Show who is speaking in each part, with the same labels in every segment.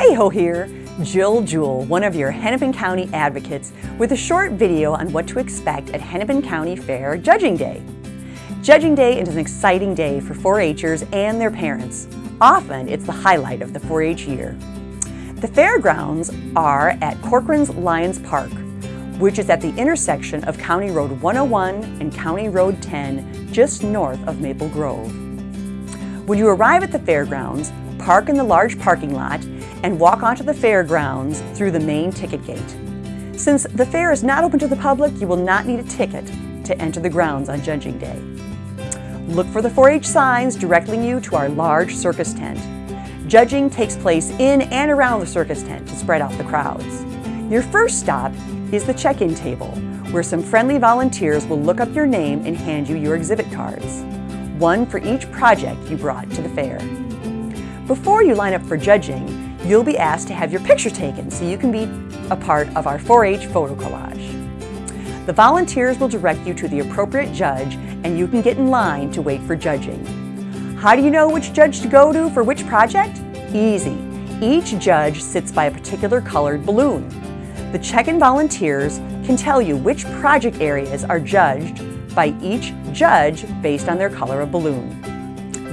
Speaker 1: Hey ho here, Jill Jewell, one of your Hennepin County advocates, with a short video on what to expect at Hennepin County Fair Judging Day. Judging Day is an exciting day for 4-Hers and their parents. Often, it's the highlight of the 4-H year. The fairgrounds are at Corcoran's Lions Park, which is at the intersection of County Road 101 and County Road 10, just north of Maple Grove. When you arrive at the fairgrounds, park in the large parking lot and walk onto the fairgrounds through the main ticket gate. Since the fair is not open to the public, you will not need a ticket to enter the grounds on Judging Day. Look for the 4-H signs directing you to our large circus tent. Judging takes place in and around the circus tent to spread out the crowds. Your first stop is the check-in table, where some friendly volunteers will look up your name and hand you your exhibit cards, one for each project you brought to the fair. Before you line up for judging, you'll be asked to have your picture taken so you can be a part of our 4-H photo collage. The volunteers will direct you to the appropriate judge and you can get in line to wait for judging. How do you know which judge to go to for which project? Easy. Each judge sits by a particular colored balloon. The check-in volunteers can tell you which project areas are judged by each judge based on their color of balloon.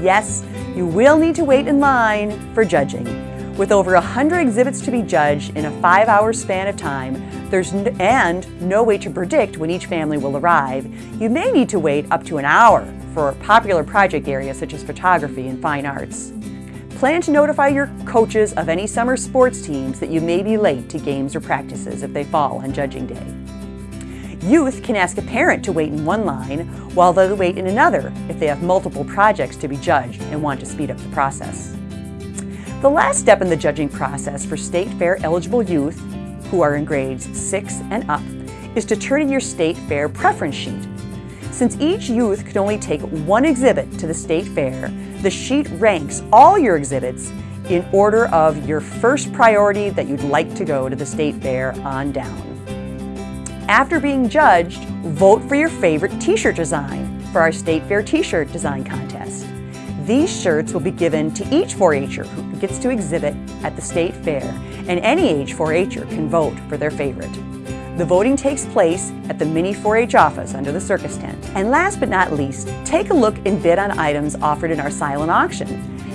Speaker 1: Yes, you will need to wait in line for judging. With over 100 exhibits to be judged in a five-hour span of time, there's and no way to predict when each family will arrive, you may need to wait up to an hour for popular project areas such as photography and fine arts. Plan to notify your coaches of any summer sports teams that you may be late to games or practices if they fall on judging day. Youth can ask a parent to wait in one line while they wait in another if they have multiple projects to be judged and want to speed up the process. The last step in the judging process for State Fair eligible youth, who are in grades 6 and up, is to turn in your State Fair preference sheet. Since each youth can only take one exhibit to the State Fair, the sheet ranks all your exhibits in order of your first priority that you'd like to go to the State Fair on down. After being judged, vote for your favorite t-shirt design for our State Fair t-shirt design contest. These shirts will be given to each 4-H'er who gets to exhibit at the state fair, and any age 4-H'er can vote for their favorite. The voting takes place at the mini 4-H office under the circus tent. And last but not least, take a look and bid on items offered in our silent auction,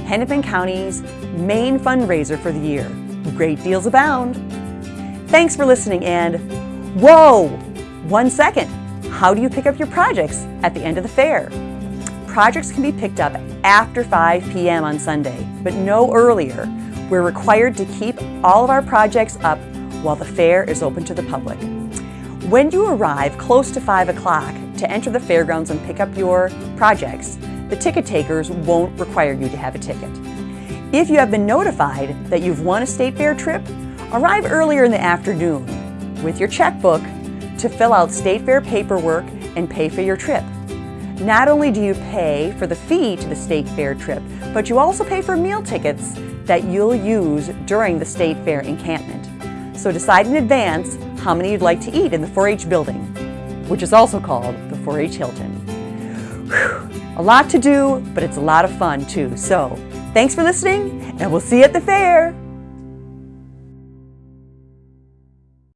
Speaker 1: Hennepin County's main fundraiser for the year. Great deals abound. Thanks for listening and whoa, one second. How do you pick up your projects at the end of the fair? Projects can be picked up after 5 p.m. on Sunday, but no earlier. We're required to keep all of our projects up while the fair is open to the public. When you arrive close to 5 o'clock to enter the fairgrounds and pick up your projects, the ticket takers won't require you to have a ticket. If you have been notified that you've won a state fair trip, arrive earlier in the afternoon with your checkbook to fill out state fair paperwork and pay for your trip. Not only do you pay for the fee to the state fair trip, but you also pay for meal tickets that you'll use during the state fair encampment. So decide in advance how many you'd like to eat in the 4-H building, which is also called the 4-H Hilton. Whew. A lot to do, but it's a lot of fun too. So thanks for listening, and we'll see you at the fair.